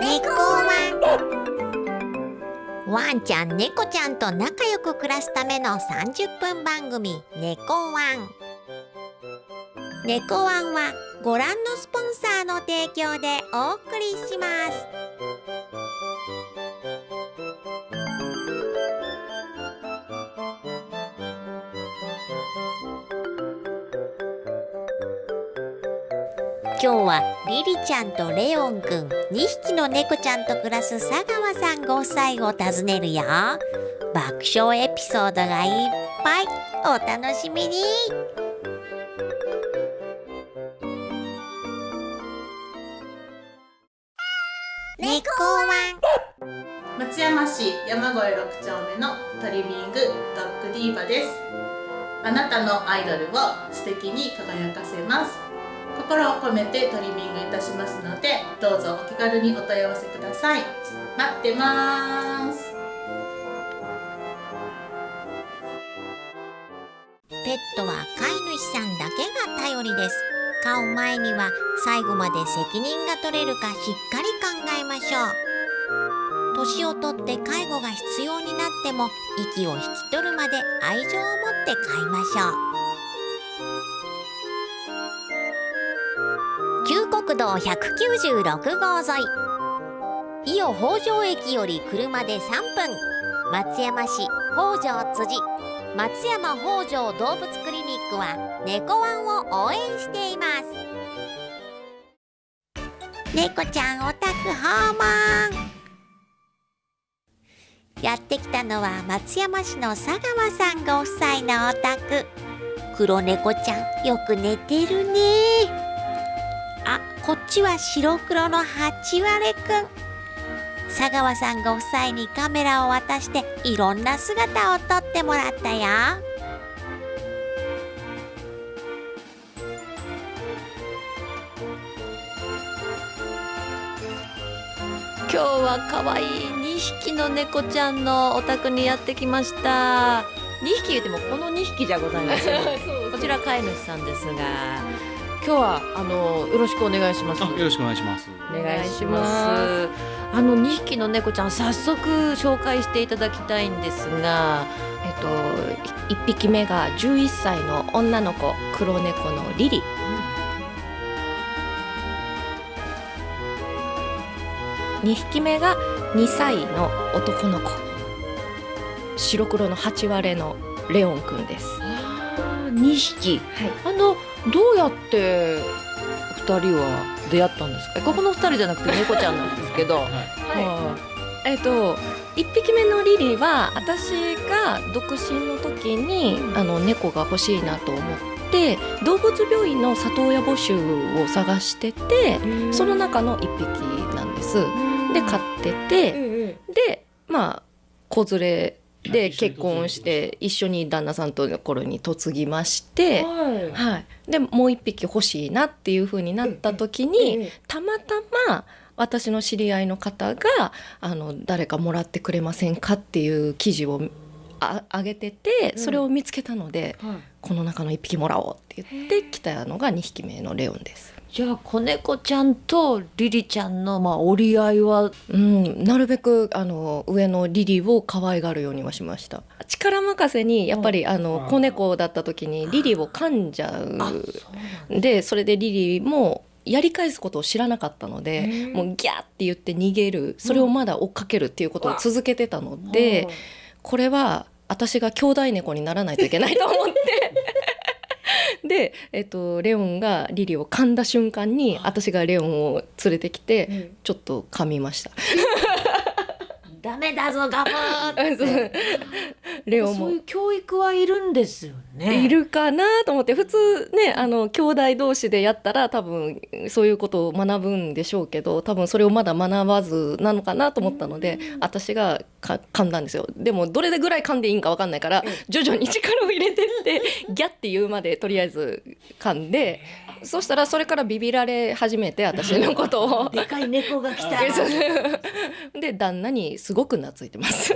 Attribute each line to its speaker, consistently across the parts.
Speaker 1: 猫ワン。ワンちゃん猫ちゃんと仲良く暮らすための30分番組「猫ワン」猫ワンはご覧のスポンサーの提供でお送りします。今日はリリちゃんとレオンくん2匹の猫ちゃんと暮らす佐川さんご夫妻を訪ねるよ。爆笑エピソードがいっぱい。お楽しみに。猫ワン。
Speaker 2: 松山市山越6丁目のトリミングドッグディーバです。あなたのアイドルを素敵に輝かせます。心を込めてトリミングいたしますのでどうぞお気軽にお問い合わせください。待ってます。
Speaker 1: ペットは飼い主さんだけが頼りです。飼う前には最後まで責任が取れるかしっかり考えましょう。年をとって介護が必要になっても息を引き取るまで愛情を持って飼いましょう。道196号沿い。伊予北条駅より車で3分。松山市北条辻。松山北条動物クリニックは猫ワンを応援しています。猫ちゃんオタク訪問。やってきたのは松山市の佐川さんご夫妻のお宅。黒猫ちゃんよく寝てるね。こっちは白黒のハチワレくん。佐川さんご夫妻にカメラを渡していろんな姿を撮ってもらったよ。
Speaker 3: 今日は可愛い2匹の猫ちゃんのお宅にやってきました。2匹言ってもこの2匹じゃございません。こちら飼い主さんですが今日はあのよろしくお願いします。
Speaker 4: あよろしくお願いします。
Speaker 3: お願いします。あの2匹の猫ちゃん早速紹介していただきたいんですがえっと1匹目が11歳の女の子黒猫のリリ2匹目が2歳の男の子。白黒の八割れのレオンくんです。
Speaker 5: 2匹。
Speaker 3: はい。
Speaker 5: あのどうやって2人は出会ったんですか？ここの2人じゃなくて猫ちゃんなんですけど、は
Speaker 3: えっと1匹目のリリは私が独身の時にあの猫が欲しいなと思って動物病院の里親募集を探しててその中の1匹なんです。で飼っててでまあ子連れで結婚して一緒に旦那さんとの頃に嫁ぎまして、
Speaker 5: はい。
Speaker 3: はい、でもう一匹欲しいなっていう風になった時に、たまたま私の知り合いの方があの誰かもらってくれませんかっていう記事をあ上げててそれを見つけたので、この中の1匹もらおうって言って来たのが2匹目のレオンです。
Speaker 5: じゃあ子猫ちゃんとリリちゃんのまあ折り合いは？
Speaker 3: うん、なるべくあの上のリリを可愛がるようにはしました。力任せにやっぱりあの子猫だった時にリリを噛んじゃう。でそれでリリもやり返すことを知らなかったのでもうギャーって言って逃げる。それをまだ追っかけるっていうことを続けてたので、これは私が兄弟猫にならないといけないと思って。で、えっと、レオンがリリを噛んだ瞬間に私がレオンを連れてきてちょっと噛みました。
Speaker 5: ダメだぞガブーって。
Speaker 3: レオンも。
Speaker 5: そういう教育はいるんですよね。
Speaker 3: いるかなと思って普通ねあの兄弟同士でやったら多分そういうことを学ぶんでしょうけど多分それをまだ学ばずなのかなと思ったので私がか噛んだんですよ。でもどれぐらい噛んでいいんか分かんないから徐々に力を入れてって ギャッて言うまでとりあえず噛んでそしたらそれからビビられ始めて私のことを。
Speaker 5: でかい猫が来た
Speaker 3: で旦那にすごく懐いてます。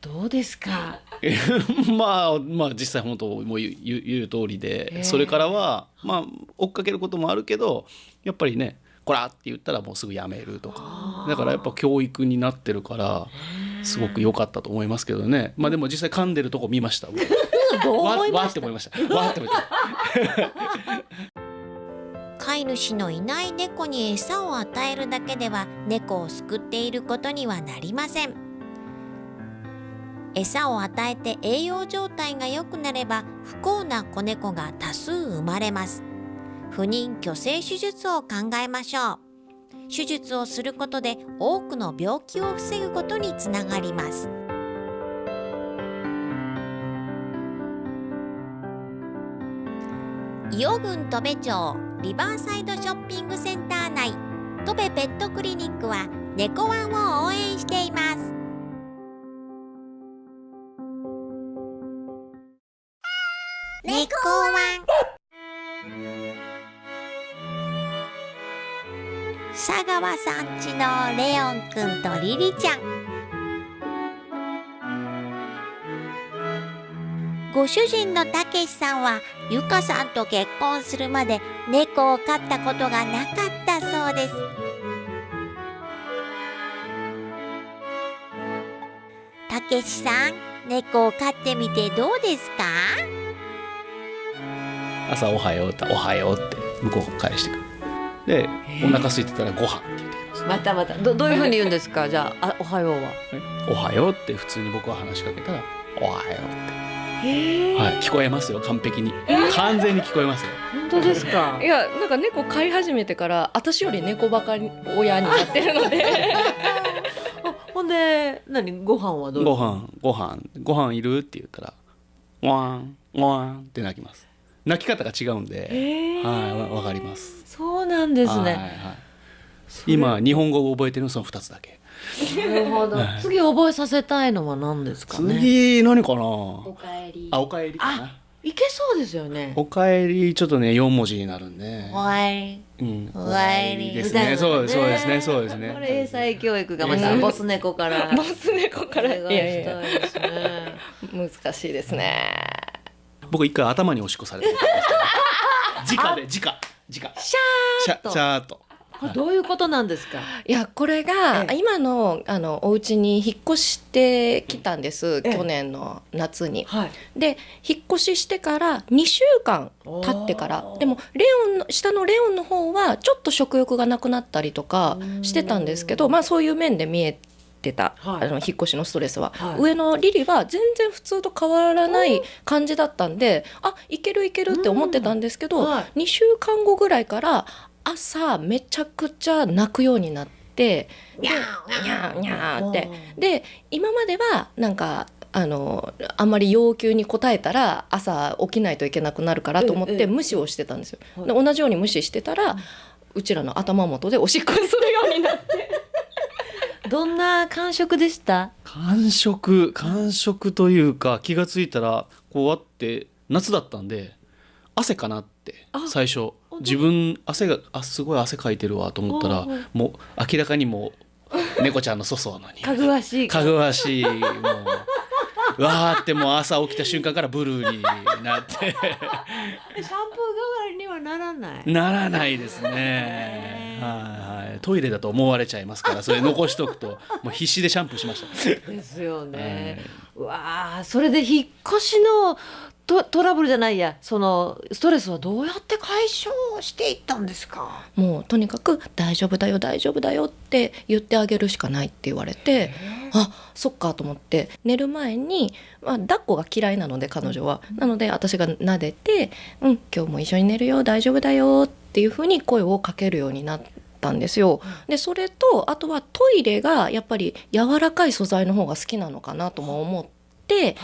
Speaker 5: どうですか？
Speaker 4: まあまあ実際本当もう言う通り
Speaker 5: へ
Speaker 4: で
Speaker 5: え
Speaker 4: それからはまあ追っかけることもあるけどやっぱりね「こら!」って言ったらもうすぐやめるとか。だからやっぱ教育になってるからすごく良かったと思いますけどね。まあでも実際噛んでるとこ見ました。僕
Speaker 5: どう
Speaker 4: わ
Speaker 5: 思いまし
Speaker 4: わーって思いました。わーって思って
Speaker 1: 飼い主のいない猫に餌を与えるだけでは猫を救っていることにはなりません。餌を与えて栄養状態が良くなれば不幸な子猫が多数生まれます。不妊去勢手術を考えましょう。手術をすることで多くの病気を防ぐことにつながります。伊予郡戸部町リバーサイドショッピングセンター内。戸部ペットクリニックは猫ワンを応援しています。猫ワン。佐川さんちのレオンくんとリリちゃん。ご主人のたけしさんはゆかさんと結婚するまで猫を飼ったことがなかったそうです。たけしさん猫を飼ってみてどうですか？
Speaker 4: 朝「おはよう」って「おはよう」って向こうが返してくる。でお腹空いてたら「ご飯って言ってきます。
Speaker 5: またまた。どどういうふうに言うんですか？じゃああおはようは。
Speaker 4: おはようって普通に僕は話しかけたら「おはよう」ってはい、聞こえますよ完璧に。完全に聞こえますよ。
Speaker 5: 本当ですか？
Speaker 3: い。やなんか猫飼い始めてから私より猫バカ親になってるので。
Speaker 5: あ ほんで何？ご飯はどう？
Speaker 4: ご飯ご飯。ご飯いるって言ったらワンワンって泣きます。泣き方が違うんで。はいわわかります。
Speaker 5: そうなんですね、
Speaker 4: はいはい、今日本語を覚えてるのその2つだけ
Speaker 5: なるほど。
Speaker 4: はい。
Speaker 5: 次覚えさせたいのは何ですかね？
Speaker 4: 次何かな？
Speaker 3: かえり。
Speaker 4: あおかえりかな。い
Speaker 5: けそうですよね。
Speaker 4: おかえりちょっとね4文字になるんで。
Speaker 5: おわい。
Speaker 4: うん。
Speaker 1: おかえり
Speaker 4: ですね。そうです そうですね。そうです
Speaker 5: これ
Speaker 4: ね
Speaker 5: 英才教育がまた
Speaker 3: うん。
Speaker 5: ボス猫から。
Speaker 3: ボス猫から。
Speaker 5: い
Speaker 3: いやいや。難しいですね。
Speaker 4: 僕一回頭におしっこされてるんですけど。直で直。直。
Speaker 5: シャ
Speaker 4: シャ
Speaker 5: ーっと。
Speaker 4: シャーっと
Speaker 5: これどういうことなんですか？
Speaker 3: いやこれが
Speaker 5: ええ。
Speaker 3: 今のあのお家に引っ越してきたんです
Speaker 5: ええ。
Speaker 3: 去年の夏に。
Speaker 5: はい。
Speaker 3: で引っ越ししてから2週間経ってから。でもレオンの下のレオンの方はちょっと食欲がなくなったりとかしてたんですけどまあそういう面で見えてた、
Speaker 5: はい。
Speaker 3: あの引っ越しのストレスは、
Speaker 5: はい。
Speaker 3: 上のリリは全然普通と変わらない感じだったんであいけるいけるって思ってたんですけど、
Speaker 5: うん。はい。
Speaker 3: 2週間後ぐらいから朝めちゃくちゃ泣くようになって
Speaker 5: にゃ
Speaker 3: ーにゃーにゃー。って。で今まではなんかあのあんまり要求に応えたら朝起きないといけなくなるからと思っ
Speaker 5: ええ
Speaker 3: て無視をしてたんですよ。
Speaker 5: はい。
Speaker 3: で同じように無視してたら、うちらの頭元でおしっこするようになって。
Speaker 5: どんな感触でした？
Speaker 4: 感触感触というか気がついたらこうあって夏だったんで汗かなって
Speaker 5: あ。
Speaker 4: 最初自分汗があすごい汗かいてるわと思ったらもう明らかにもう猫ちゃんの粗相なのに。
Speaker 5: かぐわしい
Speaker 4: かぐわしいもう。うわーってもう朝起きた瞬間からブルーになって。
Speaker 5: シャンプー代わりにはならない？
Speaker 4: ならないですね。はいはい。トイレだと思われちゃいますからそれ残しとくともう必死でシャンプーしました。
Speaker 5: ですよね、うわあそれで引っ越しのトトラブルじゃないやそのストレスはどうやって解消していったんですか？
Speaker 3: もうとにかく「大丈夫だよ大丈夫だよ」って言ってあげるしかないって言われてあそっかと思って寝る前に、まあ、抱っこが嫌いなので彼女は、なので私が撫でて「うん今日も一緒に寝るよ大丈夫だよ」っていうふうに声をかけるようになったんですよ。でそれとあとはトイレがやっぱり柔らかい素材の方が好きなのかなとも思って。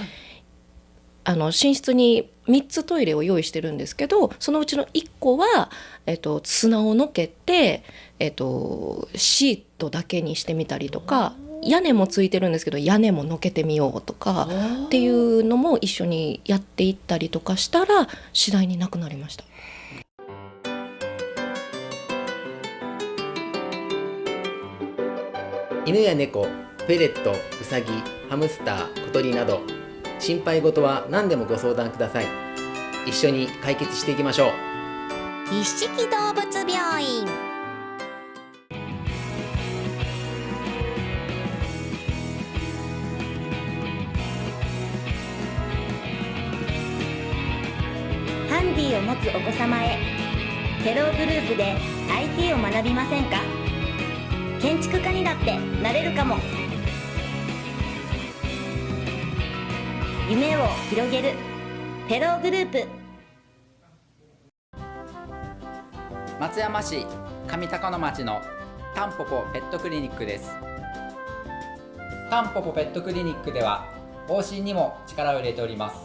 Speaker 3: あの寝室に3つトイレを用意してるんですけどそのうちの1個は、えっと、砂をのけて、えっと、シートだけにしてみたりとか屋根もついてるんですけど屋根ものけてみようとかっていうのも一緒にやっていったりとかしたら次第になくなりました。
Speaker 6: 犬や猫ェレット、ウサギ、ハムスター、小鳥など心配事は何でもご相談ください。一緒に解決していきましょう。
Speaker 1: 一色動物病院。
Speaker 7: ハンディを持つお子様へ。テログループで IT を学びませんか？建築家にだってなれるかも。夢を広げる。テローグループ。
Speaker 8: 松山市上高野町のタンポポペットクリニックです。タンポポペットクリニックでは往診にも力を入れております。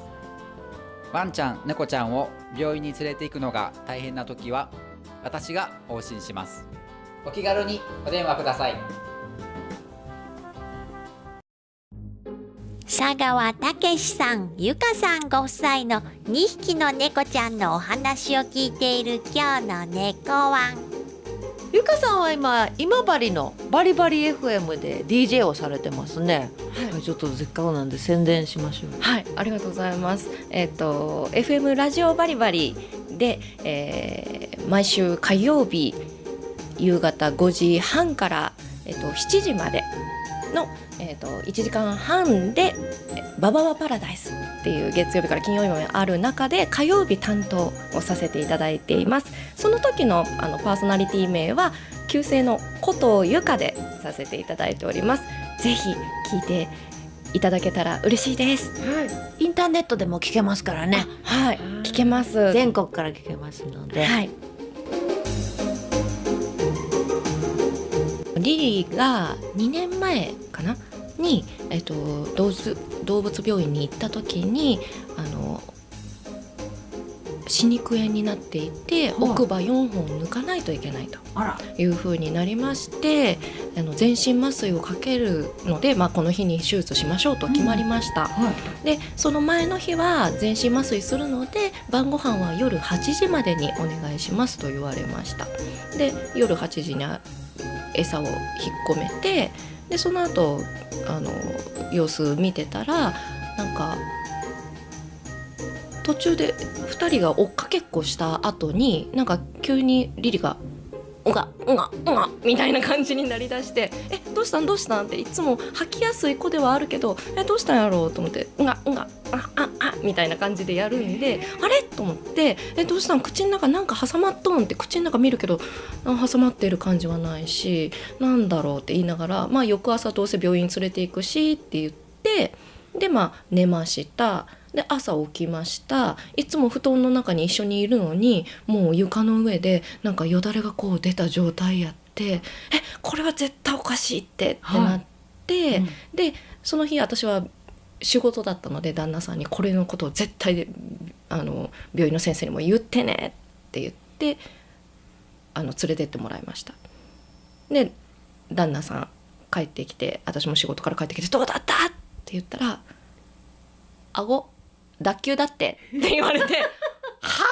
Speaker 8: ワンちゃん猫ちゃんを病院に連れて行くのが大変な時は私が往診します。お気軽にお電話ください。
Speaker 1: 佐川武さん、ゆかさんご夫妻の2匹の猫ちゃんのお話を聞いている今日の猫ワン。
Speaker 5: ゆかさんは今今治のバリバリ FM で DJ をされてますね、はい、ちょっとせっかくなんで宣伝しましょう
Speaker 3: はい、ありがとうございます。えっ、と FM ラジオバリバリで、えー毎週火曜日夕方5時半からえっ、と7時までのえっ、と1時間半でえバババパラダイスっていう月曜日から金曜日まである中で火曜日担当をさせていただいています。その時のあのパーソナリティ名は旧姓の古藤由香でさせていただいております。ぜひ聞いていただけたら嬉しいです。
Speaker 5: インターネットでも聞けますからね
Speaker 3: はい、聞けます。
Speaker 5: 全国から聞けますので、
Speaker 3: はい。リリーが2年前かな？に、えっと、動物動物病院に行った時にあの歯肉炎になっていて、奥歯4本抜かないといけないというふうになりましてあの全身麻酔をかけるので、まあ、この日に手術しましょうと決まりました。
Speaker 5: はい。
Speaker 3: でその前の日は全身麻酔するので晩ご飯は夜8時までにお願いしますと言われました。で夜8時にあ餌を引っ込めてでその後あの様子見てたらなんか途中で2人が追っかけっこした後になんか急にリリがうがうがうがみたいな感じになりだして「えどうしたん？どうしたん?」っていつも吐きやすい子ではあるけど「えどうしたんやろう?」と思って「うがうがあああみたいな感じでやるんで「あれ?」と思って「えどうしたん？口の中なんか挟まっとん?」って口の中見るけどあ挟まってる感じはないしなんだろうって言いながら、まあ、翌朝どうせ病院連れて行くしって言ってでまあ寝ました。で朝起きましたいつも布団の中に一緒にいるのにもう床の上でなんかよだれがこう出た状態やってえこれは絶対おかしいってってなって、
Speaker 5: うん
Speaker 3: でその日私は仕事だったので旦那さんにこれのことを絶対であの病院の先生にも言ってねって言ってあの連れてってもらいました。で旦那さん帰ってきて私も仕事から帰ってきて「どうだった?」って言ったら「顎脱臼だって」って言われて「はは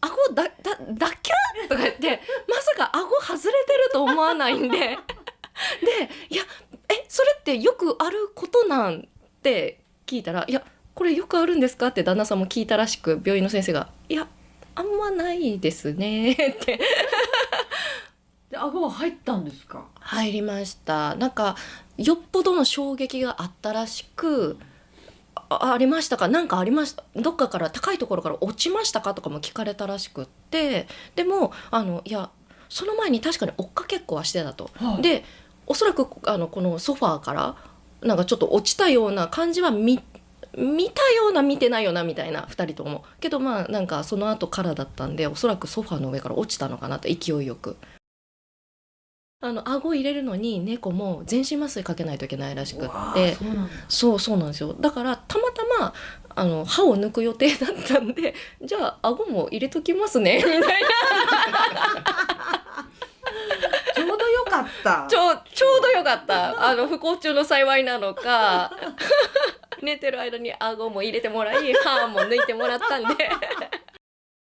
Speaker 3: 顎だだ脱臼?」とか言ってまさか顎外れてると思わないんでで「いやえそれってよくあることなん?」って聞いたら「いやこれよくあるんですか?」って旦那さんも聞いたらしく病院の先生が「いやあんまないですね」って
Speaker 5: で顎は入ったんですか？
Speaker 3: 入りましたなんかよっぽどの衝撃があったらしくあありましたか？何かありました？どっかから高いところから落ちましたかとかも聞かれたらしくって。でもあのいやその前に確かに追っかけっこはしてたと。
Speaker 5: はい。
Speaker 3: でおそらくあのこのソファーからなんかちょっと落ちたような感じは見見たような見てないようなみたいな2人とも。けどまあなんかその後からだったんでおそらくソファーの上から落ちたのかなと勢いよく。あの顎入れるのに猫も全身麻酔かけないといけないらしくって。そうそうなんですよ。だからたまたまあの歯を抜く予定だったんで じゃあ顎も入れときますねみたいな。
Speaker 5: ちょうどよかった。
Speaker 3: ちょちょうどよかった。あの不幸中の幸いなのか 寝てる間に顎も入れてもらい歯も抜いてもらったんで。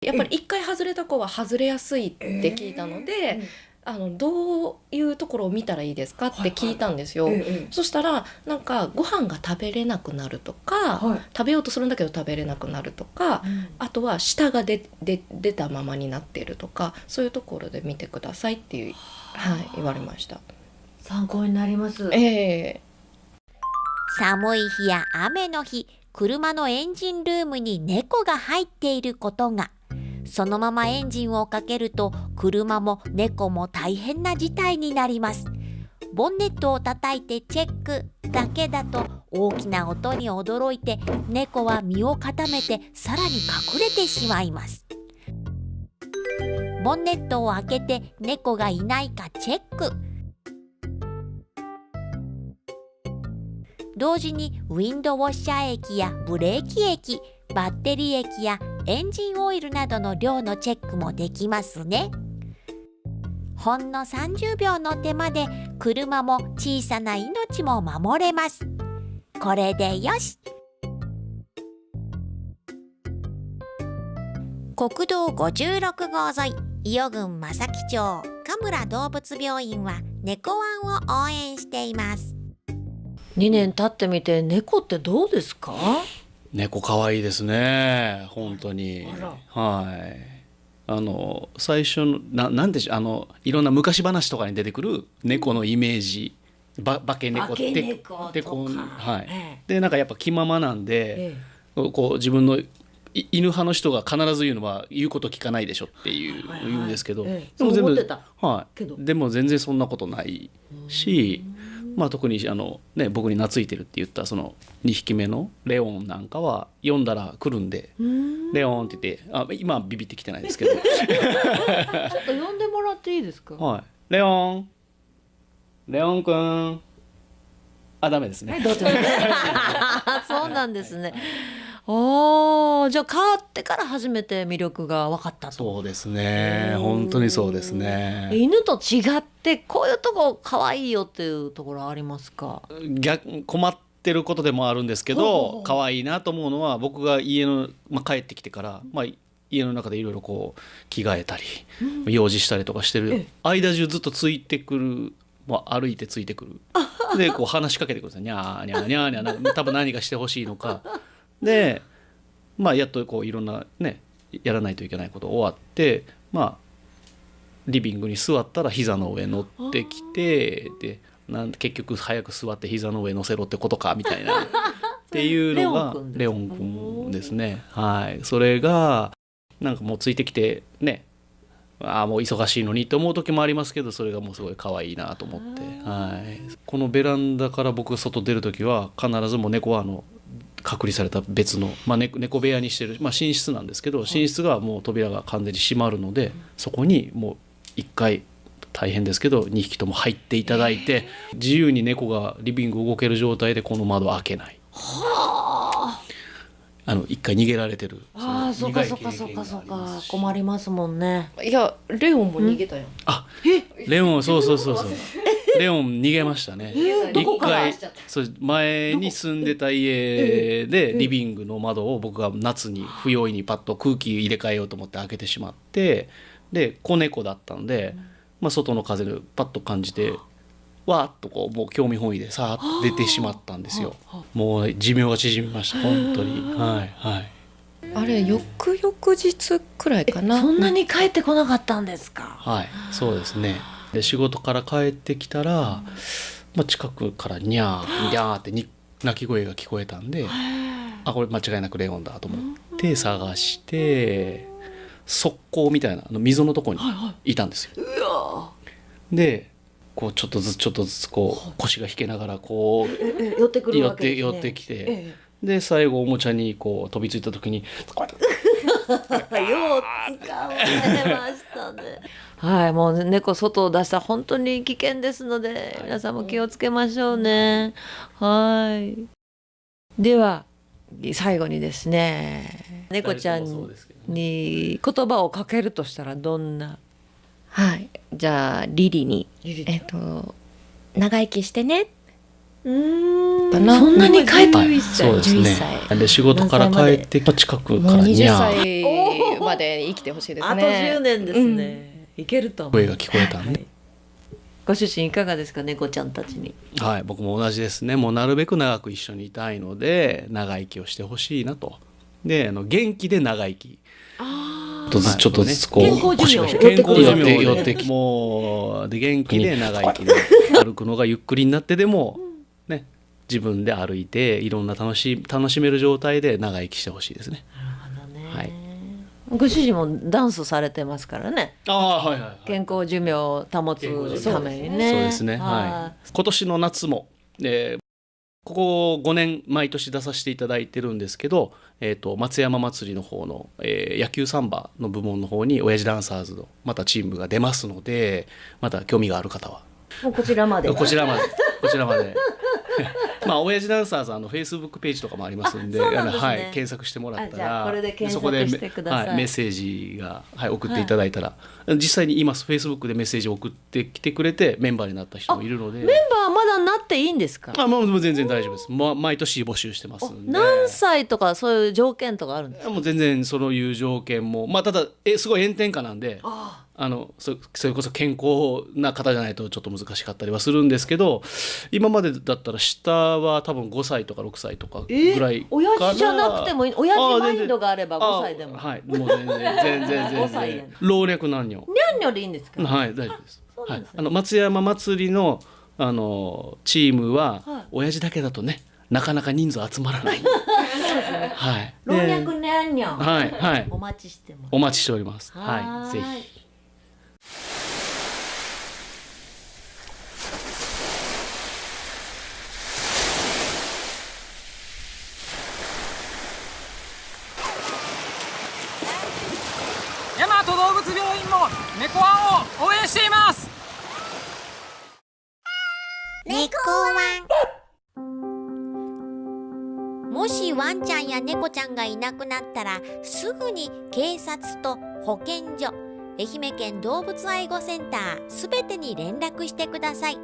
Speaker 3: やっぱり一回外れた子は外れやすいって聞いたので、あのどういうところを見たらいいですか？って聞いたんですよ。
Speaker 5: え
Speaker 3: そしたらなんかご飯が食べれなくなるとか、
Speaker 5: はい。
Speaker 3: 食べようとするんだけど食べれなくなるとか、あとは舌が出出出たままになっているとかそういうところで見てくださいっていう、はい、言われました。
Speaker 5: 参考になります。
Speaker 3: ええ。
Speaker 1: 寒い日や雨の日車のエンジンルームに猫が入っていることがそのままエンジンをかけると車も猫も大変な事態になります。ボンネットを叩いてチェック。だけだと大きな音に驚いて猫は身を固めてさらに隠れてしまいます。ボンネットを開けて猫がいないかチェック。同時にウィンドウォッシャー液やブレーキ液バッテリー液やエンジンオイルなどの量のチェックもできますね。ほんの30秒の手間で車も小さな命も守れます。これでよし。国道56号沿い伊予郡正木町神村動物病院は猫ワンを応援しています。
Speaker 5: 2年経ってみて猫ってどうですか？
Speaker 4: 猫可愛いですね。本当に。はい。あの最初のななんでしょう。あのいろんな昔話とかに出てくる猫のイメージ。ば化け猫ってでこうはい。
Speaker 5: え
Speaker 4: でなんかやっぱ気ままなんで、
Speaker 5: え
Speaker 4: こう自分のい犬派の人が必ず言うのは言うこと聞かないでしょっていう、
Speaker 5: はいはい
Speaker 4: 言うんですけど、
Speaker 5: ええ。
Speaker 4: でも全部はい、でも全然そんなことないし、まあ、特にあの、ね、僕に懐いてるって言ったその2匹目のレオンなんかは読んだら来るんで「レオン」って言ってあ今はビビってきてないですけど。
Speaker 5: ちょっと呼んでもらっていいですか？
Speaker 4: はい「レオン。レオンくん」あダメですね、
Speaker 5: どうぞ。そうなんですね。ああ、じゃあ変わってから初めて魅力が分かったと。
Speaker 4: そうですね。本当にそうですね。
Speaker 5: 犬と違ってこういうとこ可愛いよっていうところありますか？
Speaker 4: 逆困ってることでもあるんですけど可愛いなと思うのは僕が家の、まあ、帰ってきてから、まあ、家の中でいろいろこう着替えたり、用事したりとかしてる間中ずっとついてくる、まあ、歩いてついてくる。でこう話しかけてくるんですよ。にゃーにゃーにゃーにゃーな多分何かしてほしいのかで、まあ、やっとこういろんなねやらないといけないこと終わってまあリビングに座ったら膝の上乗ってきてでなん結局早く座って膝の上乗せろってことかみたいな っていうのがレオン君ですね。はい。それがなんかもうついてきてねああもう忙しいのにって思う時もありますけどそれがもうすごい可愛いなと思って、はい、このベランダから僕外出る時は必ずもう猫はあの隔離された別の、まあ、猫猫部屋にしてる、まあ、寝室なんですけど寝室がもう扉が完全に閉まるのでそこにもう一回大変ですけど2匹とも入っていただいて自由に猫がリビング動ける状態でこの窓開けない。あ。の一回逃げられてる
Speaker 5: ああ、
Speaker 4: そ
Speaker 5: うかそうかそうかそうか困りますもんね。
Speaker 3: いやレオンも逃げたよ。
Speaker 4: あレオンそうそうそうそう レオン逃げましたね。
Speaker 5: どこから？
Speaker 4: 一回そう前に住んでた家でリビングの窓を僕が夏に不用意にパッと空気入れ替えようと思って開けてしまってで子猫だったので、まあ、外の風でパッと感じてわーっとこうもう興味本位でさーっと出てしまったんですよ。もう寿命が縮みました本当に。はいはい。
Speaker 3: あれ翌々日くらいかな？
Speaker 5: そんなに帰ってこなかったんですか？
Speaker 4: はいそうですねで仕事から帰ってきたら、まあ、近くからニャーニャーってに鳴き声が聞こえたんであこれ間違いなくレオンだと思って探して側溝みたいなあの溝のとこにいたんですよ。でこうちょっとずつちょっとずつこう腰が引けながらこう
Speaker 5: ええ寄ってくる
Speaker 4: 寄っ
Speaker 5: わけです
Speaker 4: 寄ってきて。
Speaker 5: え
Speaker 4: で最後おもちゃにこう飛びついた時にこうやって
Speaker 5: 使われ ましたね。はい、もう猫外を出したら本当に危険ですので、皆さんも気をつけましょうね。はい。では最後にですね、猫ちゃんに言葉をかけるとしたらどんな？
Speaker 3: はい。じゃあリリに
Speaker 5: リ
Speaker 3: えっと長生きしてね。
Speaker 5: うーん。
Speaker 3: かな
Speaker 5: そんなに帰って
Speaker 4: はい、
Speaker 5: 11
Speaker 4: そうです
Speaker 3: 11
Speaker 4: ね
Speaker 3: 歳。
Speaker 4: で仕事から帰って近くか
Speaker 3: 20
Speaker 4: らニャー
Speaker 3: 歳まで生きてほしいです
Speaker 5: あと
Speaker 3: ね。
Speaker 5: 10年ですね。いけると。
Speaker 4: 声が聞こえたんで。
Speaker 5: はい。ご主人いかがですか猫ちゃんたちに？
Speaker 4: はい、僕も同じですね。もうなるべく長く一緒にいたいので、長生きをしてほしいなと。で、あの元気で長生き。
Speaker 5: あ
Speaker 4: ちょっとずつちょっとずつこう
Speaker 5: 健康寿命
Speaker 4: 腰が健康寿
Speaker 5: 寄ってくる
Speaker 4: 命寄ってきもうで元気で長生きで歩くのがゆっくりになってでもね自分で歩いていろんな楽し楽しめる状態で長生きしてほしいですね。はい。
Speaker 5: ご主人もダンスされてますからね
Speaker 4: ああはいはい、はい。
Speaker 5: 健康寿命を保つためにね
Speaker 4: そうですね。はい。今年の夏も、えーここ5年毎年出させていただいてるんですけど、えー、と松山祭りの方の、えー野球サンバの部門の方に親父ダンサーズのまたチームが出ますのでまた興味がある方は
Speaker 5: こちらまで
Speaker 4: こちらまでこちらまで。まあ親父ダンサーズあのフェイスブックページとかもありますんで
Speaker 5: ね。
Speaker 4: はい、検索してもらったら
Speaker 5: これで検索
Speaker 4: そこで
Speaker 5: してください。
Speaker 4: はい、メッセージが、はい、送っていただいたら、実際に今フェイスブックでメッセージを送ってきてくれてメンバーになった人もいるので。
Speaker 5: メンバーまだなっていいんですか？
Speaker 4: あもう全然大丈夫です、ま、毎年募集してますんで。
Speaker 5: 何歳とかそういう条件とかあるんですか？
Speaker 4: もう全然そういう条件も。まあただえすごい炎天下なんで
Speaker 5: あ
Speaker 4: あのそそれこそ健康な方じゃないとちょっと難しかったりはするんですけど今までだったら下は多分5歳とか6歳とかぐらいかな。
Speaker 5: 親父じゃなくてもいい？親父
Speaker 4: あ
Speaker 5: マインドがあれば5歳でも。
Speaker 4: あはい。もう全然全然全
Speaker 5: 5歳や
Speaker 4: 然老若男女。
Speaker 5: にゃんにょでいいんですか？
Speaker 4: はい大丈夫です。はい、あの松山祭りのあのチームは、
Speaker 5: はい。
Speaker 4: 親父だけだとねなかなか人数集まらない。はい。
Speaker 5: 老
Speaker 4: で
Speaker 5: 若にゃんにょ
Speaker 4: はいはい。
Speaker 5: お待ちしてます。
Speaker 4: お待ちしております。
Speaker 5: は
Speaker 4: はい。ぜ
Speaker 5: ー
Speaker 4: ひ
Speaker 9: 大和動物病院も猫ワンを応援しています。
Speaker 1: 猫ワンもしワンちゃんや猫ちゃんがいなくなったらすぐに警察と保健所。愛媛県動物愛護センターすべてに連絡してください。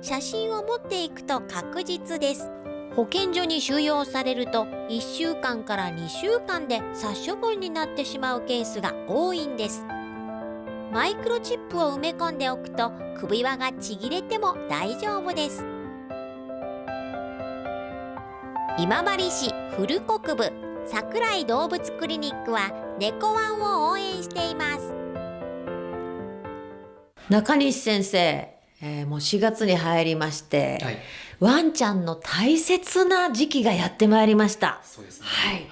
Speaker 1: 写真を持っていくと確実です。保健所に収容されると1週間から2週間で殺処分になってしまうケースが多いんです。マイクロチップを埋め込んでおくと首輪がちぎれても大丈夫です。今治市古国部桜井動物クリニックは猫ワンを応援しています。
Speaker 5: 中西先生、えーもう4月に入りまして、
Speaker 10: はい
Speaker 5: ワンちゃんの大切な時期がやってまいりました
Speaker 10: そうですね。
Speaker 5: はい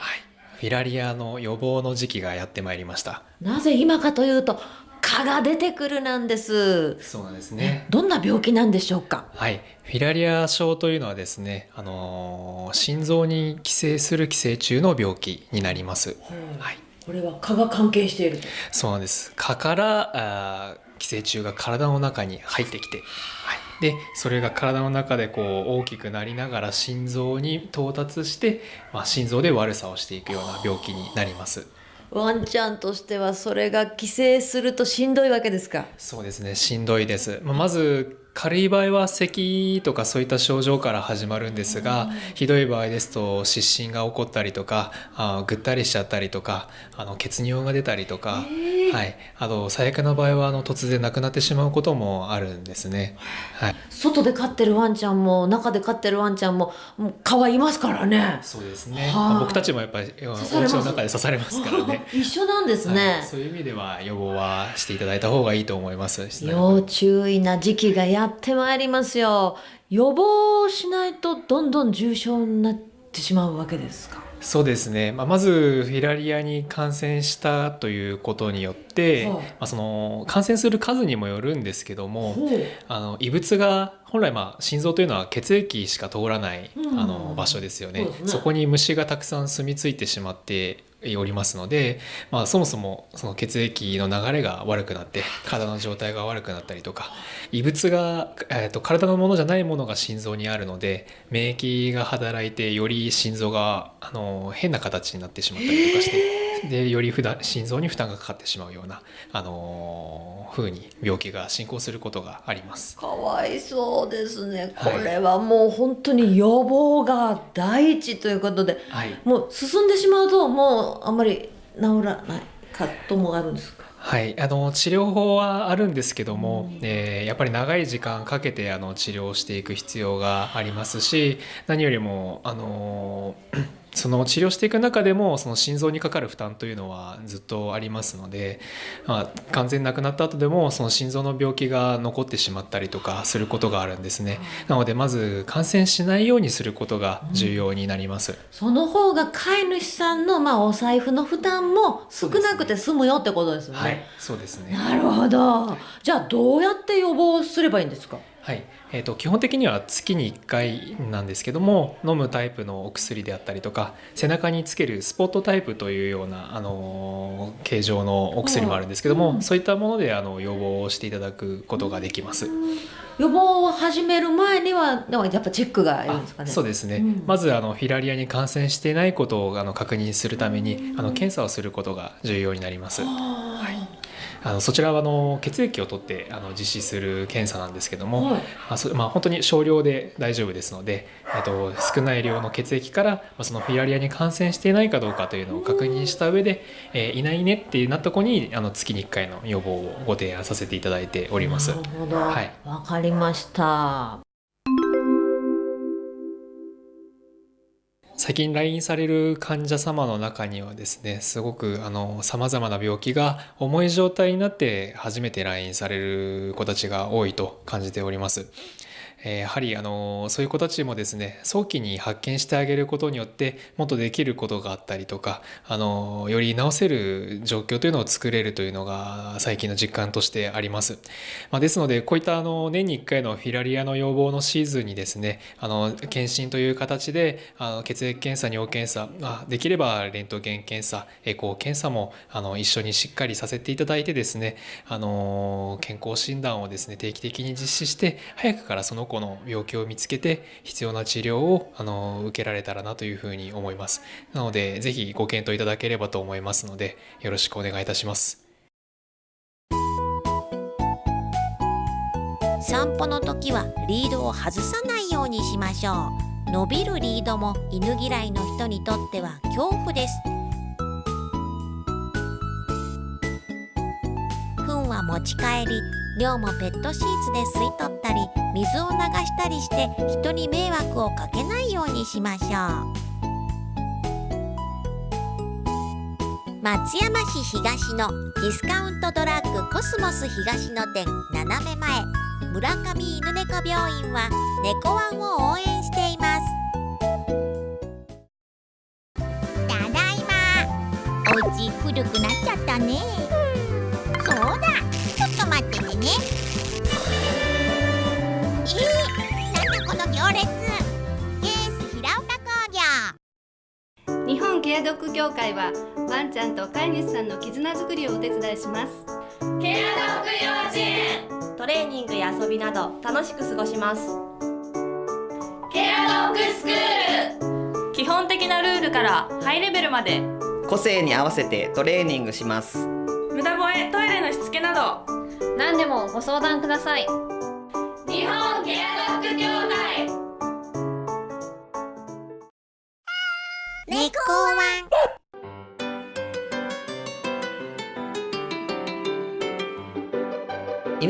Speaker 10: フィラリアの予防の時期がやってまいりました。
Speaker 5: なぜ今かというと蚊が出てくるなんです
Speaker 10: そうなんですね。
Speaker 5: どんな病気なんでしょうか？
Speaker 10: はい、フィラリア症というのはですね、あのー心臓に寄生する寄生虫の病気になります。はい、
Speaker 5: これは蚊が関係していると
Speaker 10: そうなんです。蚊からあー寄生虫が体の中に入ってきて、はい、でそれが体の中でこう大きくなりながら心臓に到達して、まあ、心臓で悪さをしていくような病気になります。
Speaker 5: ワンちゃんとしてはそれが寄生するとしんどいわけですか？
Speaker 10: そうですねしんどいです、まあ、まず軽い場合は咳とかそういった症状から始まるんですが、ひどい場合ですと湿疹が起こったりとかあーぐったりしちゃったりとかあの血尿が出たりとか、はい、あと最悪な場合はあの突然亡くなってしまうこともあるんですね。はい、
Speaker 5: 外で飼ってるワンちゃんも中で飼ってるワンちゃんももう蚊はいますからね。
Speaker 10: そうですね、僕たちもやっぱりお家の中で刺されますからね。
Speaker 5: 一緒なんですね、
Speaker 10: はい、そういう意味では予防はしていただいた方がいいと思います。
Speaker 5: 要注意な時期がやってまいりますよ。予防しないとどんどん重症になってしまうわけですか？
Speaker 10: そうですね、まあ、まずフィラリアに感染したということによって、
Speaker 5: はい。
Speaker 10: まあ、その感染する数にもよるんですけどもあの異物が本来まあ心臓というのは血液しか通らない、
Speaker 5: うん。
Speaker 10: あの場所ですよね。
Speaker 5: そ
Speaker 10: こに虫がたくさん住み着いてしまっておりますので、まあ、そもそもその血液の流れが悪くなって体の状態が悪くなったりとか異物が、えー、と体のものじゃないものが心臓にあるので免疫が働いてより心臓があの変な形になってしまったりとかしてでより負担心臓に負担がかかってしまうような、あのー風に病気が進行することがあります。
Speaker 5: かわいそうですね。こ
Speaker 10: はい。
Speaker 5: れはもう本当に予防が第一ということで
Speaker 10: はい。
Speaker 5: もう進んでしまうともうあんまり治らないかともあるんですか？
Speaker 10: はい、あの治療法はあるんですけども、えーやっぱり長い時間かけてあの治療をしていく必要がありますし何よりもあのその治療していく中でもその心臓にかかる負担というのはずっとありますので、まあ、完全に亡くなった後でもその心臓の病気が残ってしまったりとかすることがあるんですね。なのでまず感染しないようにすることが重要になります。
Speaker 5: その方が飼い主さんの、まあ、お財布の負担も少なくて済むよってことですよね。
Speaker 10: はい、そうですね。
Speaker 5: なるほど。じゃあどうやって予防すればいいんですか？
Speaker 10: はい。えー、と基本的には月に1回なんですけども飲むタイプのお薬であったりとか背中につけるスポットタイプというような、あのー形状のお薬もあるんですけども、そういったものであの予防をしていただくことができます。
Speaker 5: 予防を始める前にはやっぱチェックがいるんですかね。
Speaker 10: そうですね、
Speaker 5: うん。
Speaker 10: まずあのフィラリアに感染していないことをあの確認するためにあの検査をすることが重要になります。あのそちらはあの血液を取ってあの実施する検査なんですけども、
Speaker 5: はい
Speaker 10: あそまあ、本当に少量で大丈夫ですので、えっと、少ない量の血液から、まあ、そのフィラリアに感染していないかどうかというのを確認した上で、えーいないねってなった子にあの月に1回の予防をご提案させていただいております。
Speaker 5: なるほど。
Speaker 10: はい
Speaker 5: わかりました。
Speaker 10: 最近来院される患者様の中にはですねすごくさまざまな病気が重い状態になって初めて来院される子たちが多いと感じております。えやはりあのそういう子たちもですね早期に発見してあげることによってもっとできることがあったりとかあのより治せる状況というのを作れるというのが最近の実感としてあります。まあ、ですのでこういったあの年に1回のフィラリアの予防のシーズンにですねあの検診という形であの血液検査尿検査あできればレントゲン検査エコー検査もあの一緒にしっかりさせていただいてですねあの健康診断をですね定期的に実施して早くからその子の病気を見つけて必要な治療をあの受けられたらなというふうに思います。なのでぜひご検討いただければと思いますのでよろしくお願いいたします。
Speaker 1: 散歩の時はリードを外さないようにしましょう。伸びるリードも犬嫌いの人にとっては恐怖です。糞は持ち帰り量もペットシーツで吸い取ったり水を流したりして人に迷惑をかけないようにしましょう松山市東のディスカウントドラッグコスモス東野店斜め前村上犬猫病院は猫ワンを応援しています。ん
Speaker 11: と飼い主さんの絆づくりをお手伝いします。ケアドッグ幼稚園。
Speaker 12: トレーニングや遊びなど楽しく過ごします。
Speaker 11: ケアドッグスクール。
Speaker 12: 基本的なルールからハイレベルまで。
Speaker 13: 個性に合わせてトレーニングします。
Speaker 12: 無駄吠えトイレのしつけなど。
Speaker 14: 何でもご相談ください。
Speaker 11: 日本ケアドッグ協会。
Speaker 1: 猫ワン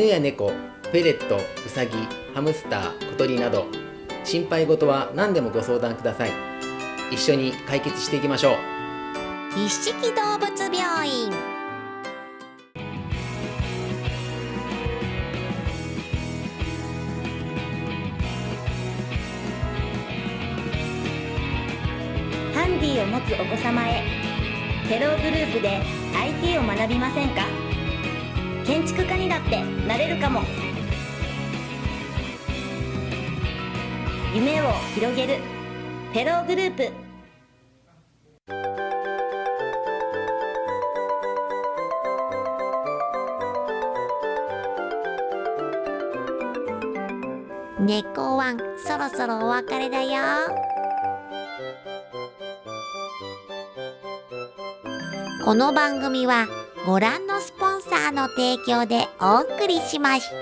Speaker 6: 犬や猫フェレットウサギハムスター小鳥など心配事は何でもご相談ください。一緒に解決していきましょう。
Speaker 1: 一色動物病院。
Speaker 7: ハンディを持つお子様へ。テログループで IT を学びませんか？建築家にだってなれるかも。夢を広げる。テローグループ。
Speaker 1: 猫ワンそろそろお別れだよ。この番組はご覧のスーの提供でお送りしました。